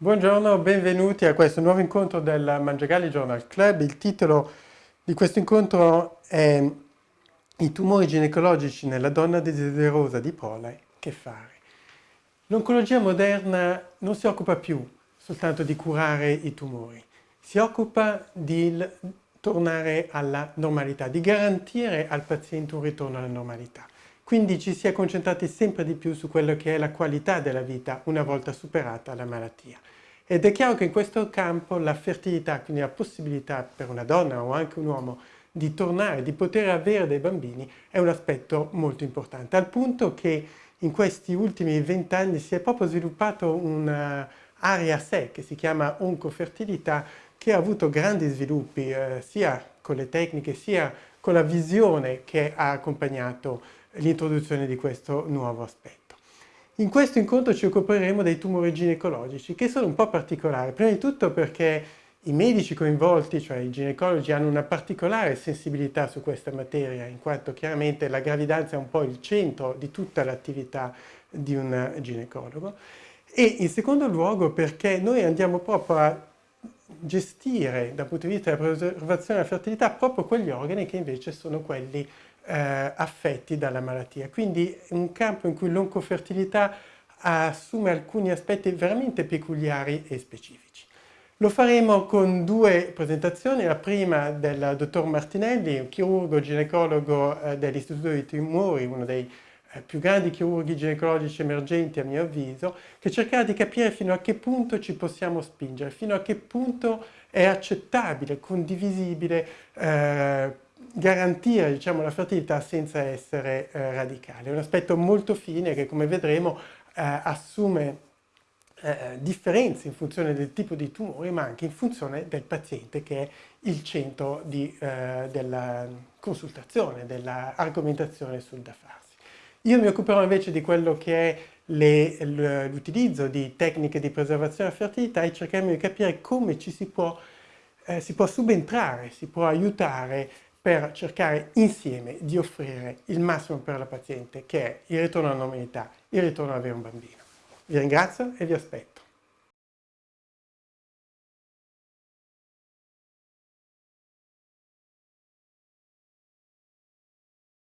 Buongiorno, benvenuti a questo nuovo incontro del Mangiagalli Journal Club. Il titolo di questo incontro è I tumori ginecologici nella donna desiderosa di prole, che fare? L'oncologia moderna non si occupa più soltanto di curare i tumori, si occupa di tornare alla normalità, di garantire al paziente un ritorno alla normalità. Quindi ci si è concentrati sempre di più su quello che è la qualità della vita una volta superata la malattia. Ed è chiaro che in questo campo la fertilità, quindi la possibilità per una donna o anche un uomo di tornare, di poter avere dei bambini, è un aspetto molto importante, al punto che in questi ultimi vent'anni si è proprio sviluppato un'area a sé che si chiama oncofertilità, che ha avuto grandi sviluppi eh, sia con le tecniche sia con la visione che ha accompagnato l'introduzione di questo nuovo aspetto. In questo incontro ci occuperemo dei tumori ginecologici, che sono un po' particolari. Prima di tutto perché i medici coinvolti, cioè i ginecologi, hanno una particolare sensibilità su questa materia, in quanto chiaramente la gravidanza è un po' il centro di tutta l'attività di un ginecologo. E in secondo luogo perché noi andiamo proprio a gestire dal punto di vista della preservazione della fertilità proprio quegli organi che invece sono quelli eh, affetti dalla malattia. Quindi un campo in cui l'oncofertilità assume alcuni aspetti veramente peculiari e specifici. Lo faremo con due presentazioni, la prima del dottor Martinelli, un chirurgo ginecologo eh, dell'Istituto dei Tumori, uno dei eh, più grandi chirurghi ginecologici emergenti a mio avviso, che cercherà di capire fino a che punto ci possiamo spingere, fino a che punto è accettabile, condivisibile, eh, garantire diciamo, la fertilità senza essere eh, radicale. È un aspetto molto fine che come vedremo eh, assume eh, differenze in funzione del tipo di tumore ma anche in funzione del paziente che è il centro di, eh, della consultazione, dell'argomentazione sul da farsi. Io mi occuperò invece di quello che è l'utilizzo di tecniche di preservazione della fertilità e cercheremo di capire come ci si può, eh, si può subentrare, si può aiutare per cercare insieme di offrire il massimo per la paziente che è il ritorno alla normalità, il ritorno ad avere un bambino. Vi ringrazio e vi aspetto.